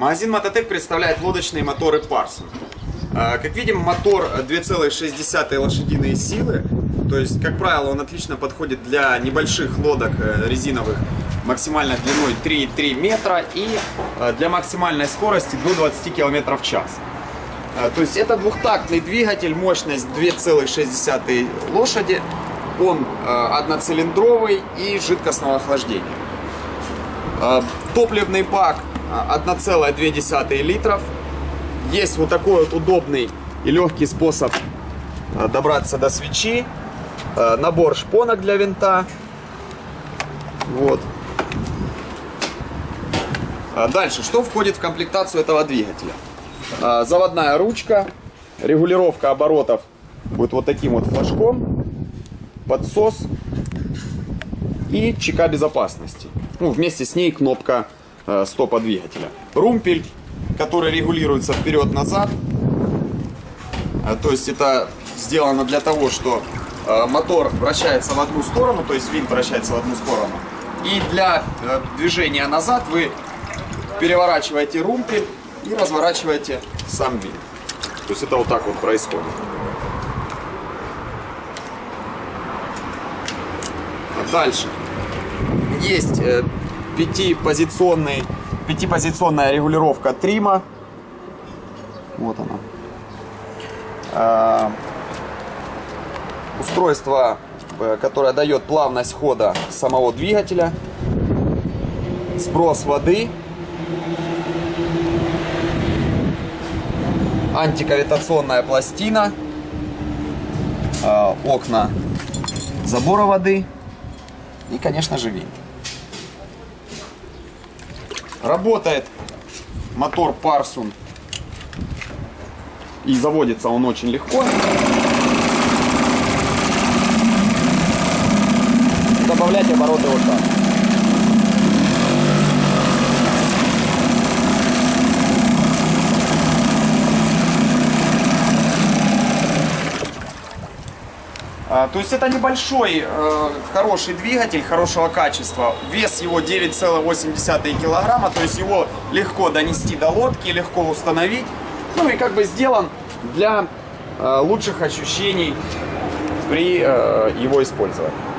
Магазин Мототек представляет лодочные моторы Парсон. А, Как видим, мотор 2,6 лошадиные силы. То есть, как правило, он отлично подходит для небольших лодок э, резиновых максимальной длиной 3,3 метра и э, для максимальной скорости до 20 км в час. То есть это двухтактный двигатель, мощность 2,6 лошади. Он э, одноцилиндровый и жидкостного охлаждения. Топливный бак 1,2 литров. Есть вот такой вот удобный и легкий способ а, добраться до свечи. А, Набор шпонок для винта. Вот. А Дальше, что входит в комплектацию этого двигателя? Заводная ручка, регулировка оборотов будет вот таким вот флажком, подсос и чека безопасности. Ну, вместе с ней кнопка э, стопа двигателя. Румпель, который регулируется вперед-назад. Э, То есть это сделано для того, что э, мотор вращается в одну сторону, то есть винт вращается в одну сторону. И для э, движения назад вы переворачиваете румпель и разворачиваете сам винт. То есть это вот так вот происходит. А Дальше. Есть э, пятипозиционный, пятипозиционная регулировка трима. Вот она. А, устройство, э, которое дает плавность хода самого двигателя. Сброс воды. Антикавитационная пластина. а, окна забора воды. И, конечно же, винт. Работает мотор Парсун. И заводится он очень легко. Добавлять обороты вот так. То есть это небольшой, э, хороший двигатель, хорошего качества. Вес его 9,8 килограмма, то есть его легко донести до лодки, легко установить. Ну и как бы сделан для э, лучших ощущений при э, его использовании.